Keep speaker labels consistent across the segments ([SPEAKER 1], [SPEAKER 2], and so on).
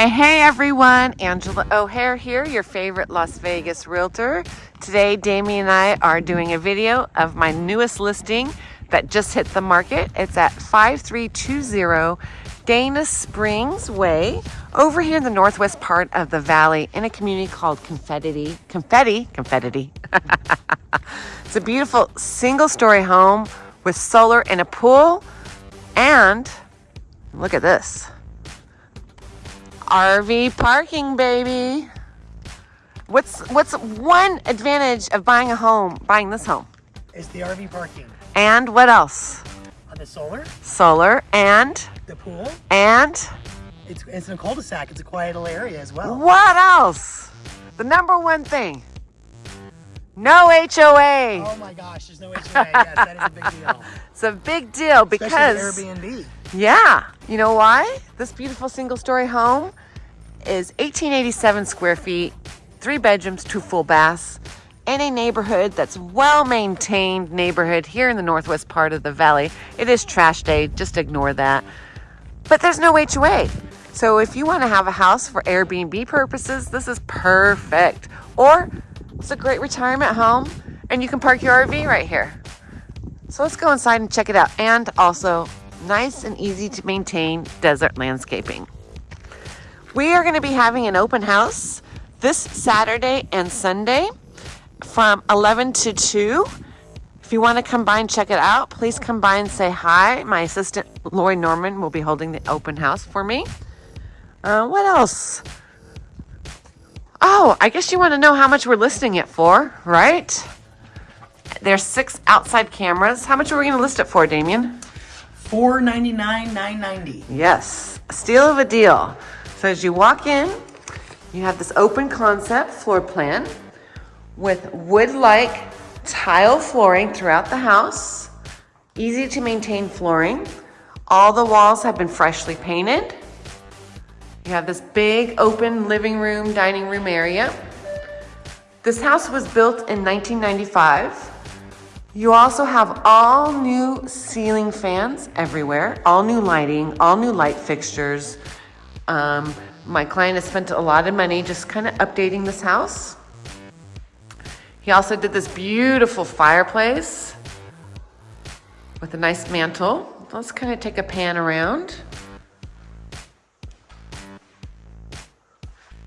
[SPEAKER 1] Hey, hey everyone, Angela O'Hare here, your favorite Las Vegas realtor. Today, Damien and I are doing a video of my newest listing that just hit the market. It's at 5320 Dana Springs Way, over here in the northwest part of the valley in a community called Confetti. Confetti? Confetti. it's a beautiful single story home with solar and a pool. And look at this. RV parking, baby. What's what's one advantage of buying a home, buying this home?
[SPEAKER 2] It's the RV parking.
[SPEAKER 1] And what else?
[SPEAKER 2] On the solar.
[SPEAKER 1] Solar and
[SPEAKER 2] the pool.
[SPEAKER 1] And
[SPEAKER 2] it's it's in a cul-de-sac. It's a quiet little area as well.
[SPEAKER 1] What else? The number one thing. No HOA.
[SPEAKER 2] Oh my gosh, there's no HOA. yes, that is a big deal.
[SPEAKER 1] It's a big deal because
[SPEAKER 2] Airbnb.
[SPEAKER 1] Yeah. You know why? This beautiful single story home is 1887 square feet, three bedrooms, two full baths, in a neighborhood that's well maintained neighborhood here in the northwest part of the valley. It is trash day, just ignore that. But there's no HOA. So if you want to have a house for Airbnb purposes, this is perfect. Or it's a great retirement home and you can park your RV right here. So let's go inside and check it out. And also nice and easy to maintain desert landscaping. We are going to be having an open house this Saturday and Sunday from 11 to 2. If you want to come by and check it out, please come by and say hi. My assistant, Lori Norman, will be holding the open house for me. Uh, what else? Oh, I guess you want to know how much we're listing it for, right? There's six outside cameras. How much are we going to list it for, Damien?
[SPEAKER 2] Four ninety nine, nine ninety.
[SPEAKER 1] Yes, steal of a deal. So as you walk in, you have this open concept floor plan with wood-like tile flooring throughout the house, easy to maintain flooring. All the walls have been freshly painted. You have this big open living room, dining room area. This house was built in 1995 you also have all new ceiling fans everywhere, all new lighting, all new light fixtures. Um, my client has spent a lot of money just kind of updating this house. He also did this beautiful fireplace with a nice mantle. Let's kind of take a pan around.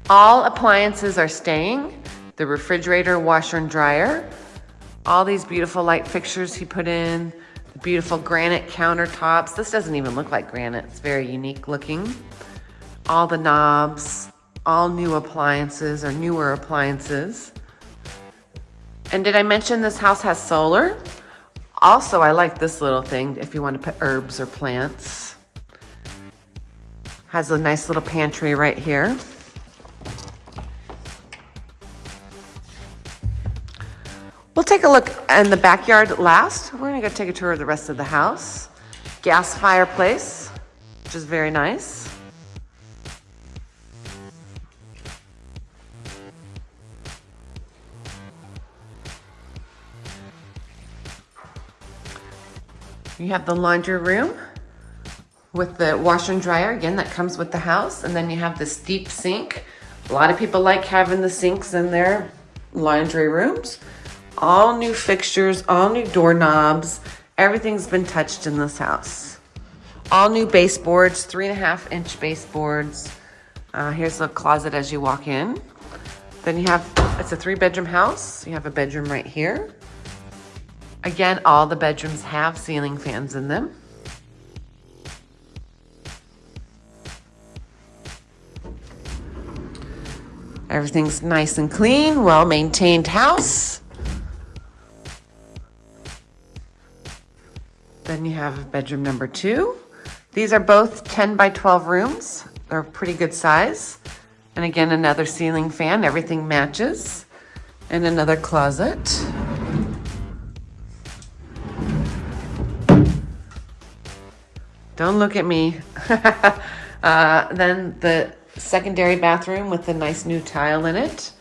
[SPEAKER 1] All appliances are staying. The refrigerator, washer, and dryer. All these beautiful light fixtures he put in, the beautiful granite countertops. This doesn't even look like granite. It's very unique looking. All the knobs, all new appliances or newer appliances. And did I mention this house has solar? Also, I like this little thing if you want to put herbs or plants. Has a nice little pantry right here. We'll take a look in the backyard last. We're gonna go take a tour of the rest of the house. Gas fireplace, which is very nice. You have the laundry room with the washer and dryer, again, that comes with the house. And then you have this deep sink. A lot of people like having the sinks in their laundry rooms. All new fixtures, all new doorknobs. Everything's been touched in this house. All new baseboards, three and a half inch baseboards. Uh, here's the closet as you walk in. Then you have, it's a three bedroom house. You have a bedroom right here. Again, all the bedrooms have ceiling fans in them. Everything's nice and clean, well maintained house. Then you have bedroom number two. These are both 10 by 12 rooms. They're pretty good size. And again, another ceiling fan, everything matches. And another closet. Don't look at me. uh, then the secondary bathroom with the nice new tile in it.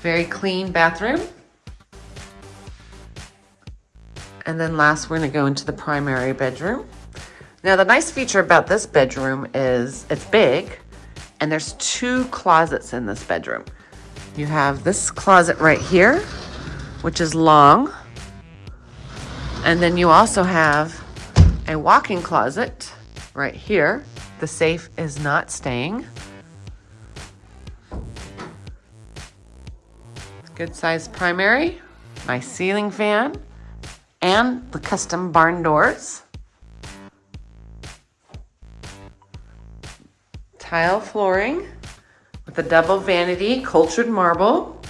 [SPEAKER 1] Very clean bathroom. And then last, we're gonna go into the primary bedroom. Now, the nice feature about this bedroom is it's big and there's two closets in this bedroom. You have this closet right here, which is long. And then you also have a walk-in closet right here. The safe is not staying. Good size primary, my ceiling fan, and the custom barn doors. Tile flooring with a double vanity, cultured marble,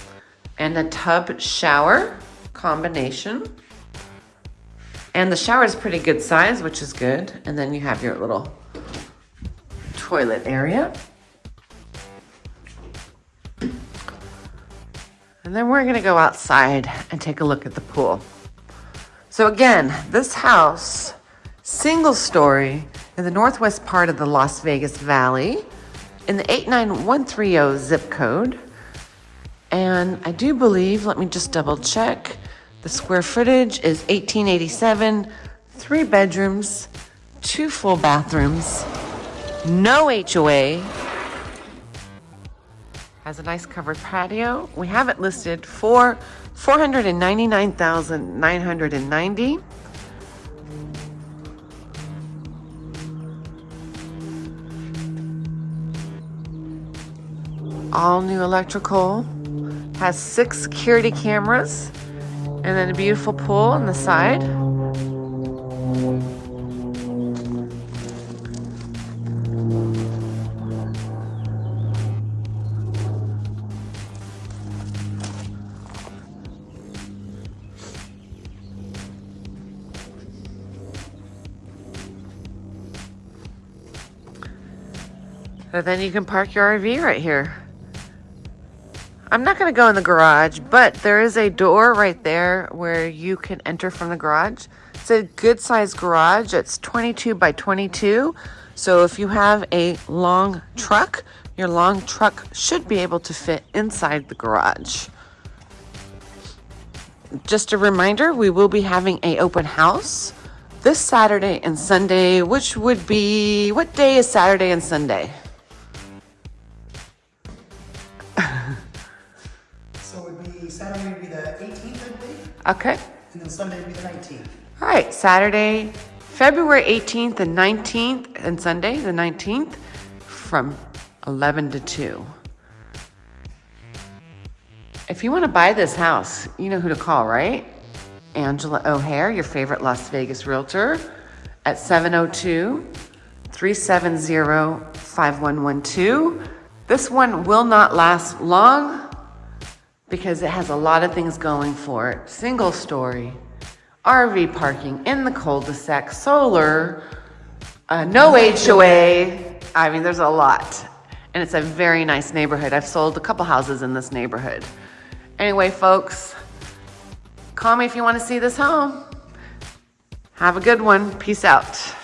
[SPEAKER 1] and a tub shower combination. And the shower is pretty good size, which is good. And then you have your little toilet area. And then we're gonna go outside and take a look at the pool. So again, this house, single story in the northwest part of the Las Vegas Valley in the 89130 zip code. And I do believe, let me just double check, the square footage is 1887, three bedrooms, two full bathrooms, no HOA, has a nice covered patio. We have it listed for 499,990. All new electrical. Has six security cameras and then a beautiful pool on the side. So then you can park your RV right here. I'm not going to go in the garage, but there is a door right there where you can enter from the garage. It's a good sized garage. It's 22 by 22. So if you have a long truck, your long truck should be able to fit inside the garage. Just a reminder, we will be having a open house this Saturday and Sunday, which would be, what day is Saturday and Sunday?
[SPEAKER 2] Would be, Saturday would be the 18th, I believe,
[SPEAKER 1] Okay.
[SPEAKER 2] and then Sunday would be the 19th.
[SPEAKER 1] All right, Saturday, February 18th and 19th, and Sunday, the 19th, from 11 to 2. If you want to buy this house, you know who to call, right? Angela O'Hare, your favorite Las Vegas realtor, at 702 370 5112. This one will not last long because it has a lot of things going for it. Single story, RV parking in the cul-de-sac, solar, uh, no HOA. I mean, there's a lot. And it's a very nice neighborhood. I've sold a couple houses in this neighborhood. Anyway, folks, call me if you want to see this home. Have a good one. Peace out.